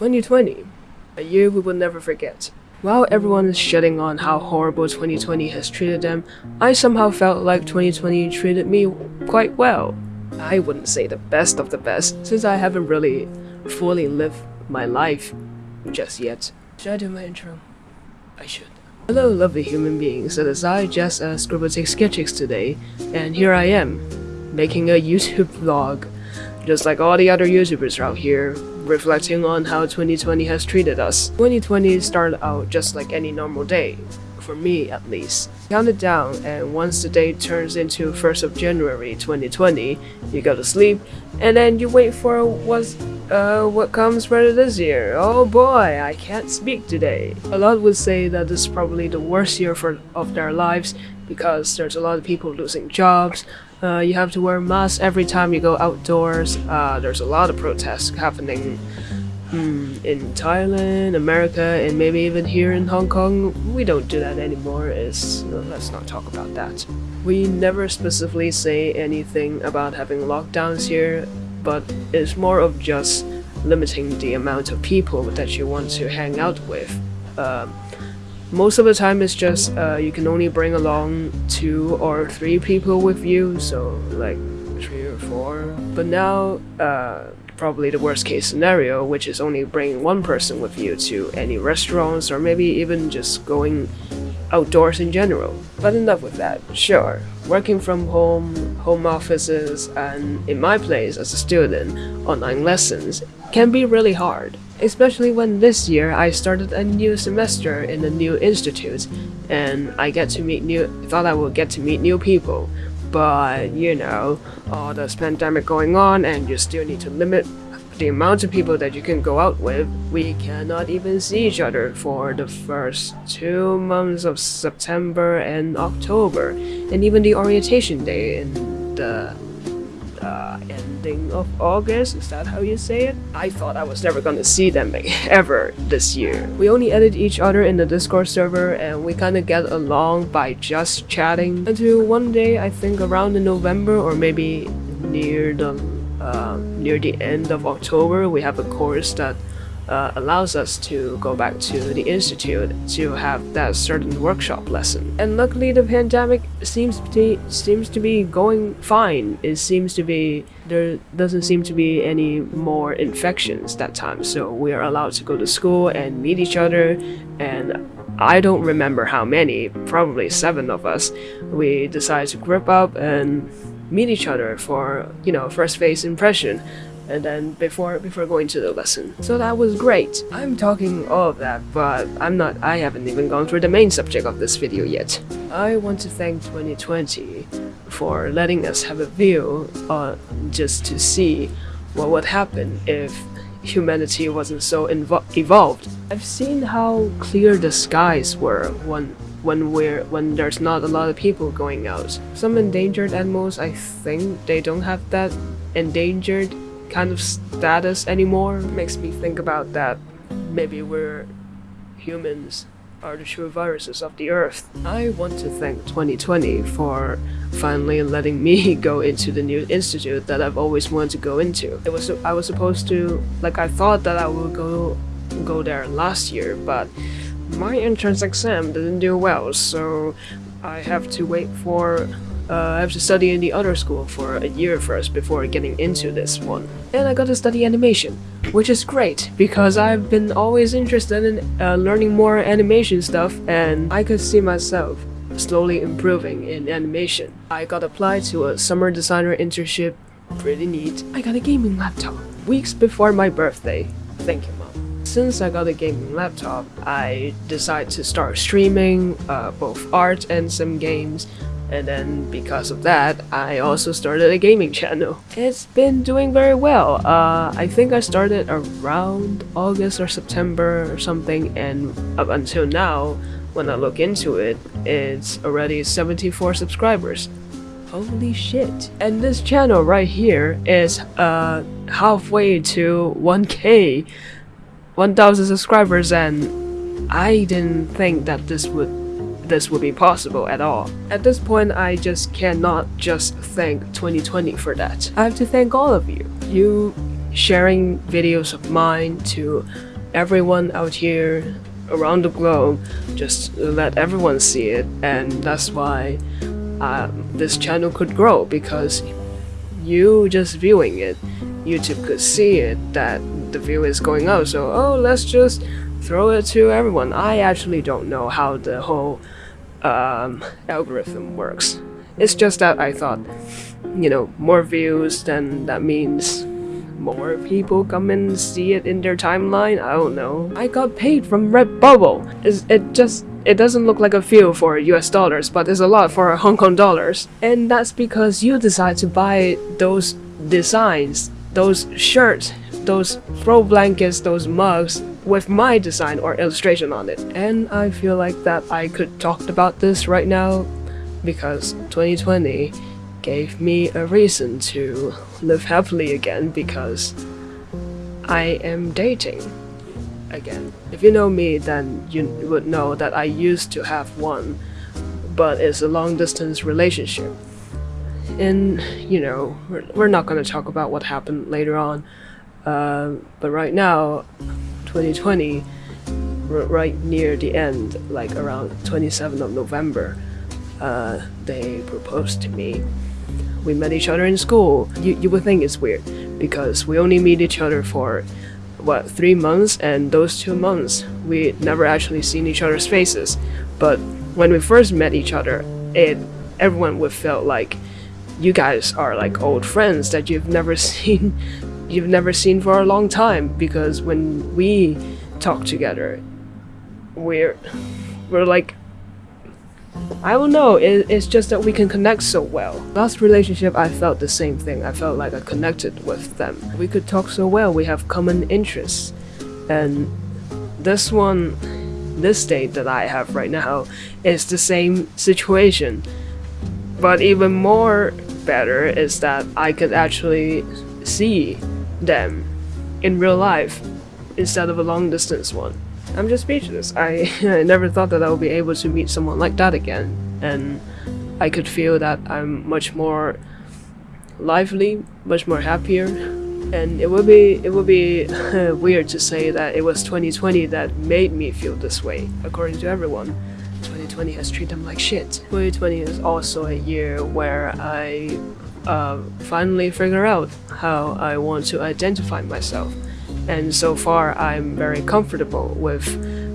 2020, a year we will never forget. While everyone is shitting on how horrible 2020 has treated them, I somehow felt like 2020 treated me quite well. I wouldn't say the best of the best, since I haven't really fully lived my life just yet. Should I do my intro? I should. Hello lovely human beings, it is I, Jess, uh, Scribbletic Sketchix today, and here I am, making a YouTube vlog, just like all the other YouTubers out here, reflecting on how 2020 has treated us. 2020 started out just like any normal day, for me at least. Count it down, and once the day turns into 1st of January 2020, you go to sleep, and then you wait for what's uh, what comes better this year? Oh boy, I can't speak today. A lot would say that this is probably the worst year for of their lives because there's a lot of people losing jobs. Uh, you have to wear masks every time you go outdoors. Uh, there's a lot of protests happening Hmm, in Thailand, America, and maybe even here in Hong Kong, we don't do that anymore. It's, let's not talk about that. We never specifically say anything about having lockdowns here, but it's more of just limiting the amount of people that you want to hang out with. Uh, most of the time it's just uh, you can only bring along two or three people with you, so like three or four. But now, uh, probably the worst case scenario, which is only bringing one person with you to any restaurants or maybe even just going outdoors in general. But enough with that, sure. Working from home, home offices, and in my place as a student, online lessons can be really hard. Especially when this year I started a new semester in a new institute and I get to meet new thought I would get to meet new people. But you know, all this pandemic going on and you still need to limit the amount of people that you can go out with, we cannot even see each other for the first two months of September and October, and even the orientation day in the uh, ending of August, is that how you say it? I thought I was never gonna see them ever this year. We only edit each other in the Discord server and we kinda get along by just chatting until one day, I think around in November or maybe near the um, near the end of October, we have a course that uh, allows us to go back to the institute to have that certain workshop lesson. And luckily, the pandemic seems to seems to be going fine. It seems to be there doesn't seem to be any more infections that time, so we are allowed to go to school and meet each other. And I don't remember how many, probably seven of us. We decided to group up and meet each other for, you know, first face impression and then before before going to the lesson. So that was great. I'm talking all of that, but I'm not I haven't even gone through the main subject of this video yet. I want to thank 2020 for letting us have a view uh, just to see what would happen if humanity wasn't so evolved. I've seen how clear the skies were when when we're when there's not a lot of people going out. Some endangered animals, I think they don't have that endangered kind of status anymore. Makes me think about that. Maybe we're humans are the true viruses of the earth. I want to thank 2020 for finally letting me go into the new institute that I've always wanted to go into. It was I was supposed to like I thought that I would go go there last year, but my entrance exam didn't do well, so I have to wait for uh, I have to study in the other school for a year first before getting into this one. And I got to study animation, which is great because I've been always interested in uh, learning more animation stuff and I could see myself slowly improving in animation. I got applied to a summer designer internship, pretty neat. I got a gaming laptop weeks before my birthday. Thank you mom. Since I got a gaming laptop, I decided to start streaming uh, both art and some games and then because of that, I also started a gaming channel. It's been doing very well. Uh, I think I started around August or September or something and up until now, when I look into it, it's already 74 subscribers. Holy shit. And this channel right here is uh, halfway to 1k, 1000 subscribers and I didn't think that this would this would be possible at all. At this point, I just cannot just thank 2020 for that. I have to thank all of you. You sharing videos of mine to everyone out here around the globe, just let everyone see it, and that's why um, this channel could grow because you just viewing it, YouTube could see it that the view is going up. So oh, let's just throw it to everyone. I actually don't know how the whole um, algorithm works. It's just that I thought, you know, more views, then that means more people come and see it in their timeline. I don't know. I got paid from Redbubble. Is it just it doesn't look like a few for US dollars, but it's a lot for Hong Kong dollars. And that's because you decide to buy those designs, those shirts, those throw blankets, those mugs with my design or illustration on it. And I feel like that I could talk about this right now because 2020 gave me a reason to live happily again because I am dating again. If you know me, then you would know that I used to have one, but it's a long distance relationship. And, you know, we're, we're not gonna talk about what happened later on, uh, but right now, 2020, right near the end, like around 27th of November, uh, they proposed to me. We met each other in school. You, you would think it's weird because we only meet each other for what three months and those two months we never actually seen each other's faces but when we first met each other it everyone would felt like you guys are like old friends that you've never seen you've never seen for a long time because when we talk together we're we're like I don't know, it, it's just that we can connect so well. Last relationship, I felt the same thing. I felt like I connected with them. We could talk so well, we have common interests. And this one, this date that I have right now, is the same situation. But even more better is that I could actually see them in real life instead of a long distance one. I'm just speechless. I, I never thought that I would be able to meet someone like that again, and I could feel that I'm much more lively, much more happier, and it would be it would be weird to say that it was 2020 that made me feel this way. According to everyone, 2020 has treated them like shit. 2020 is also a year where I uh, finally figure out how I want to identify myself and so far I'm very comfortable with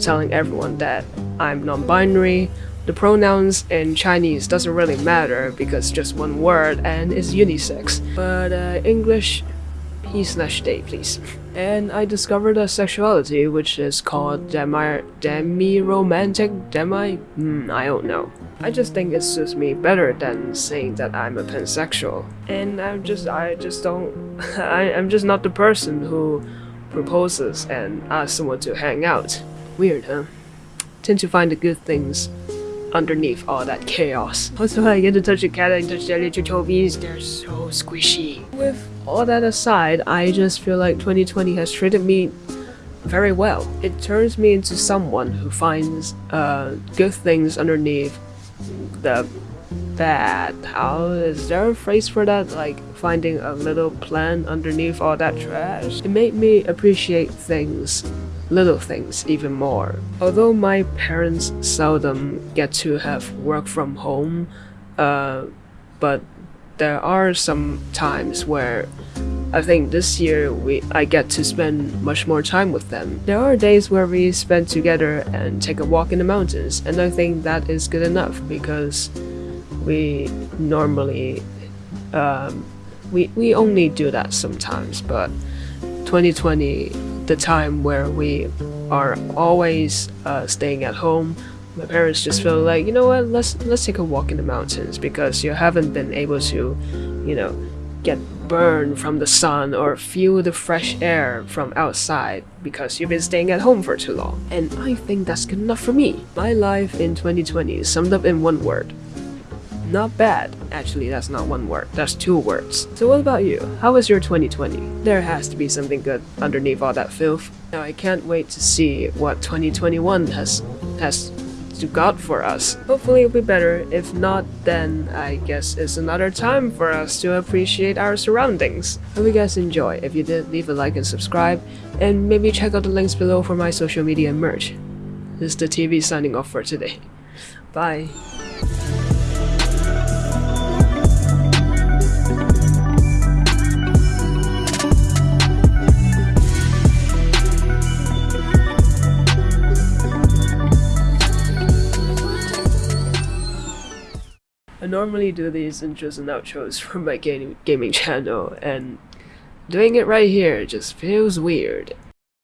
telling everyone that I'm non-binary. The pronouns in Chinese doesn't really matter because just one word and it's unisex. But uh, English, he slash they please. And I discovered a sexuality which is called demi demi-romantic, demi? Hmm, I don't know. I just think it suits me better than saying that I'm a pansexual. And I'm just, I just don't, I, I'm just not the person who proposes and asks someone to hang out. Weird, huh? Tend to find the good things underneath all that chaos. Also, I get to touch a cat and touch their little toes. They're so squishy. With all that aside, I just feel like 2020 has treated me very well. It turns me into someone who finds uh, good things underneath the bad. How is there a phrase for that? Like finding a little plant underneath all that trash? It made me appreciate things, little things, even more. Although my parents seldom get to have work from home, uh, but there are some times where I think this year we I get to spend much more time with them. There are days where we spend together and take a walk in the mountains, and I think that is good enough because we normally um, we, we only do that sometimes but 2020 the time where we are always uh, staying at home. My parents just feel like you know what? Let's let's take a walk in the mountains because you haven't been able to you know get burned from the sun or feel the fresh air from outside because you've been staying at home for too long. And i think that's good enough for me. My life in 2020 is summed up in one word not bad. Actually, that's not one word, that's two words. So what about you? How was your 2020? There has to be something good underneath all that filth. Now I can't wait to see what 2021 has has to God for us. Hopefully it'll be better. If not, then I guess it's another time for us to appreciate our surroundings. Hope you guys enjoy. If you did, leave a like and subscribe, and maybe check out the links below for my social media merch. This is the TV signing off for today. Bye. Normally do these intros and outros for my gaming channel, and doing it right here just feels weird.